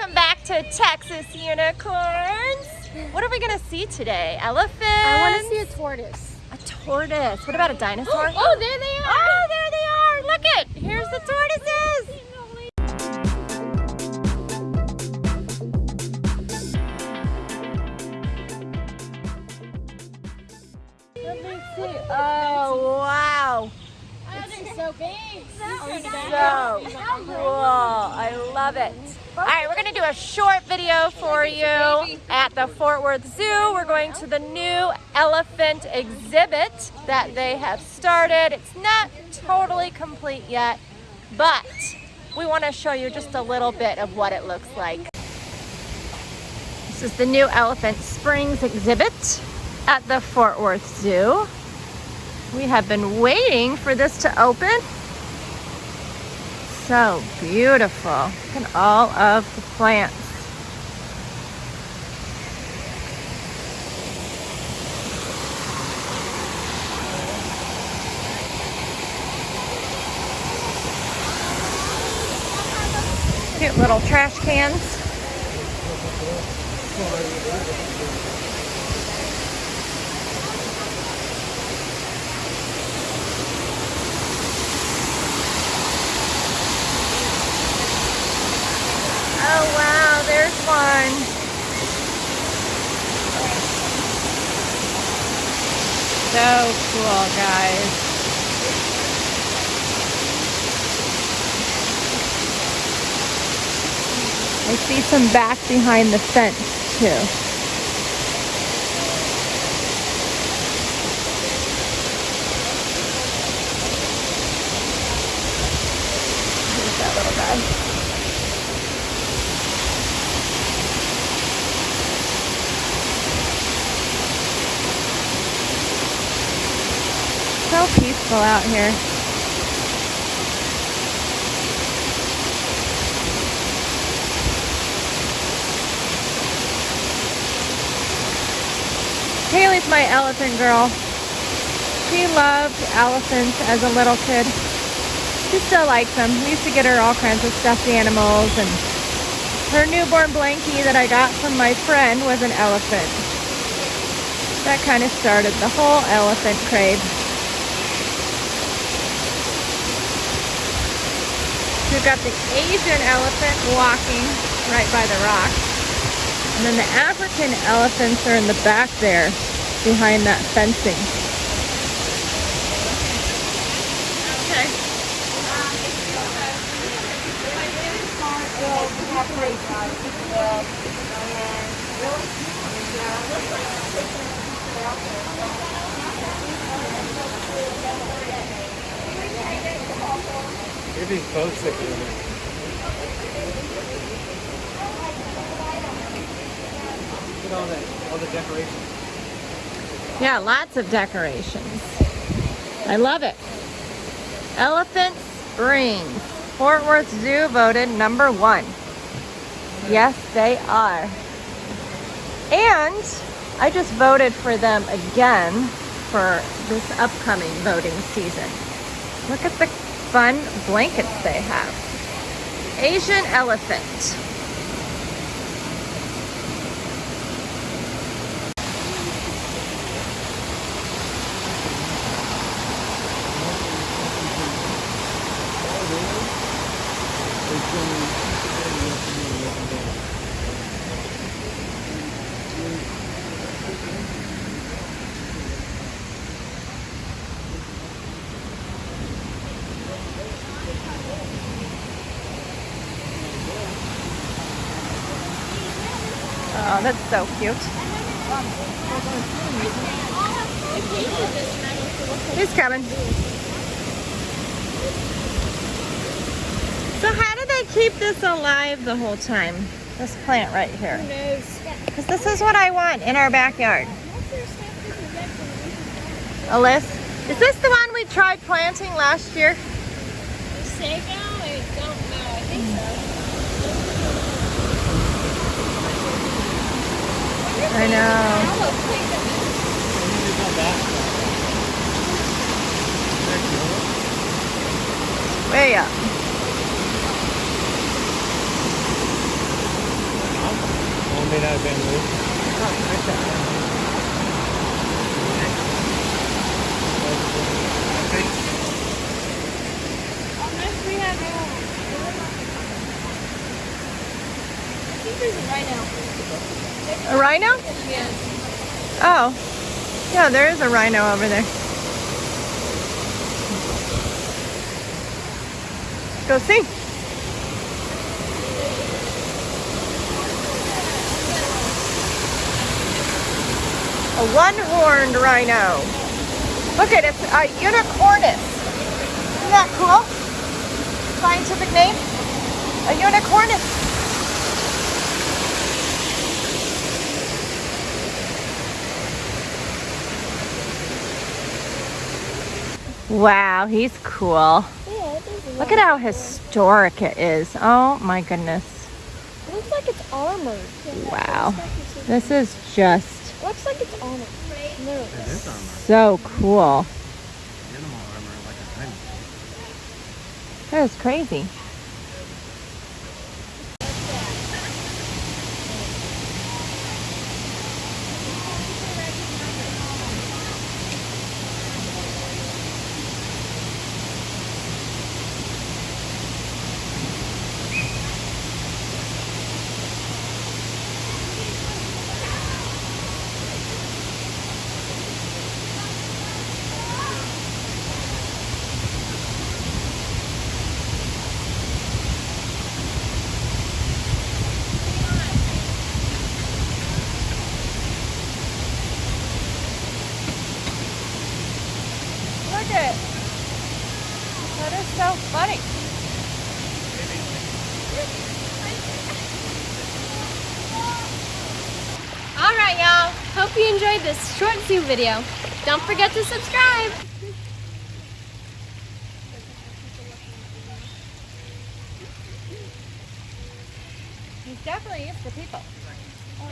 welcome back to Texas Unicorns. What are we gonna see today? Elephants? I want to see a tortoise. A tortoise. What about a dinosaur? Oh, there they are. Oh, there they are. Look it. Here's the tortoises. Let me see. Oh, wow. This is so big. So cool. Love it. All right, we're going to do a short video for you at the Fort Worth Zoo. We're going to the new elephant exhibit that they have started. It's not totally complete yet, but we want to show you just a little bit of what it looks like. This is the new Elephant Springs exhibit at the Fort Worth Zoo. We have been waiting for this to open. So beautiful. Look at all of the plants. Cute little trash cans. Oh wow, there's one. So cool, guys. I see some back behind the fence too. That little guy. Peaceful out here. Haley's my elephant girl. She loved elephants as a little kid. She still likes them. We used to get her all kinds of stuffed animals and her newborn blankie that I got from my friend was an elephant. That kind of started the whole elephant crave. We've got the Asian elephant walking right by the rock. And then the African elephants are in the back there behind that fencing. Okay. Maybe that can. Look at all that, all the decorations. Yeah, lots of decorations. I love it. Elephant Springs. Fort Worth Zoo voted number one. Yes, they are. And I just voted for them again for this upcoming voting season. Look at the fun blankets they have. Asian elephant. Oh, that's so cute. He's coming. So how do they keep this alive the whole time? This plant right here. Because this is what I want in our backyard. Alyssa, is this the one we tried planting last year? Sago? I don't know. I think so. I know. Almost think of it. Way up. made out of bamboo. Okay. Unless we have I think a rhino. A rhino? Oh. Yeah, there is a rhino over there. Go see. A one-horned rhino. Look at it, it's a unicornis. Isn't that cool? Scientific name? A unicornis. Wow, he's cool. Yeah. Look at how historic it is. Oh my goodness. It looks like it's armored. Wow. This is just It looks like it's armored. No. It is armor. so cool. Animal armor like a diamond. That is crazy. Look at it. That is so funny. All right, y'all. Hope you enjoyed this short zoo video. Don't forget to subscribe. He's definitely used to people. Oh,